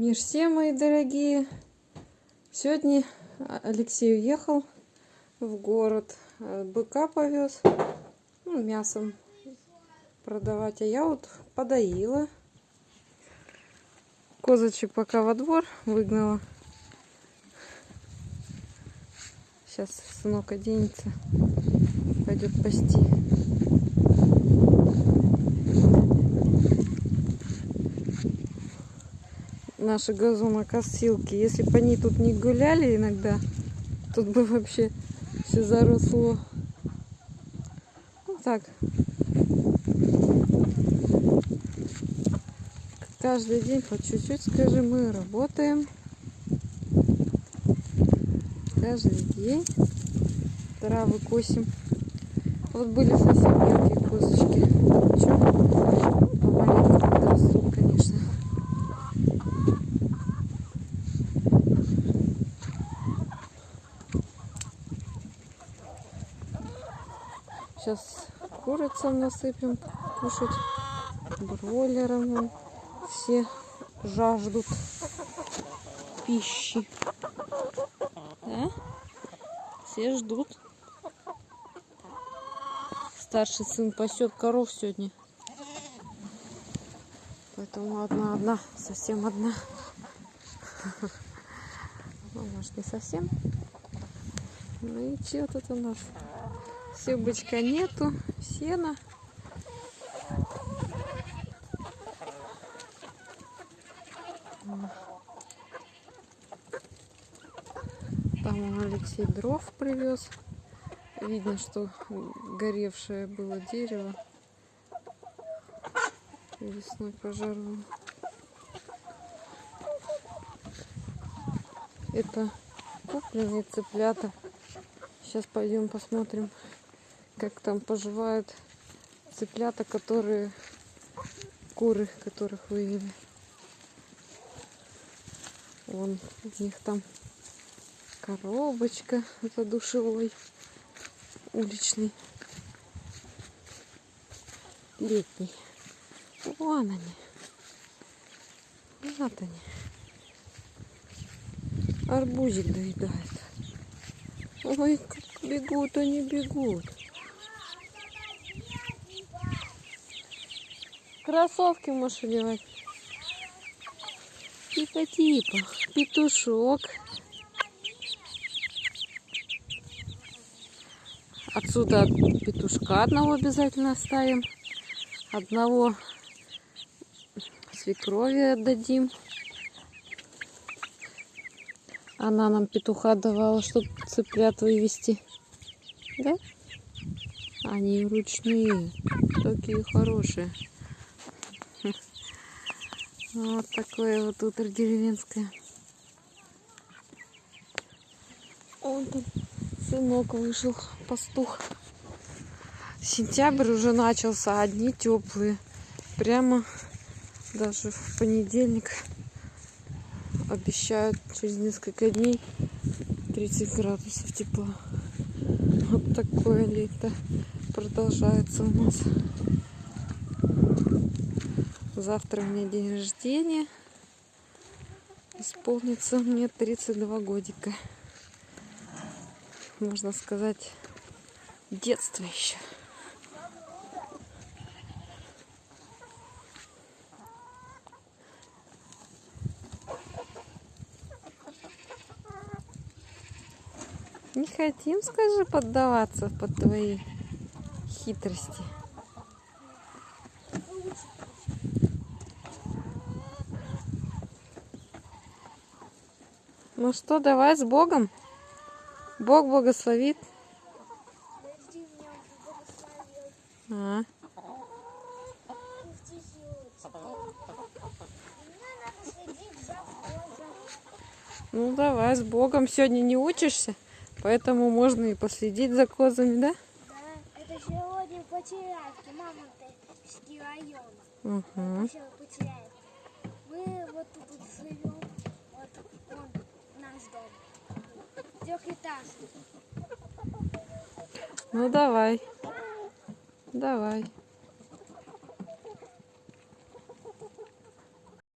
Мир всем, мои дорогие! Сегодня Алексей уехал в город, э, быка повез, ну, мясом продавать, а я вот подоила. Козочек пока во двор выгнала. Сейчас сынок оденется, пойдет пасти. Наши газонокосилки. Если бы они тут не гуляли иногда, тут бы вообще все заросло. Ну так. Каждый день по чуть-чуть, скажи, мы работаем. Каждый день травы косим. Вот были совсем мелкие козочки. Ничего, Сейчас курицам насыпем кушать, бройлерам. Все жаждут пищи. Да? Все ждут. Старший сын пасет коров сегодня. Поэтому одна-одна, совсем одна. Ну, может, не совсем. Ну и что тут у нас? Сюбочка нету, сена. Там Алексей дров привез. Видно, что горевшее было дерево. Весной пожарило. Это купленные цыплята. Сейчас пойдем посмотрим как там поживают цыплята, которые куры, которых вывели. Вон у них там коробочка, это душевой, уличный, летний. Вон они. Вот они. Арбузик доедает. Ой, как бегут они, бегут. Кроссовки можешь одевать. Типа-типа. Петушок. Отсюда петушка одного обязательно оставим. Одного свекрови отдадим. Она нам петуха давала, чтобы цыплят вывести. Да? Они ручные, такие хорошие. Вот такое вот утро деревенское. Он там сынок вышел, пастух. Сентябрь уже начался, одни теплые. Прямо даже в понедельник обещают через несколько дней 30 градусов тепла. Вот такое лето продолжается у нас. Завтра у меня день рождения. Исполнится мне 32 годика. Можно сказать, детство еще. Не хотим, скажи, поддаваться под твои хитрости. Ну что, давай с Богом. Бог благословит. А. Ну давай, с Богом. Сегодня не учишься, поэтому можно и последить за козами, да? Да, это сегодня потеряйки, мама района. Угу. Мы вот тут живем, наш дом. Трехэтажный. Ну давай. Давай.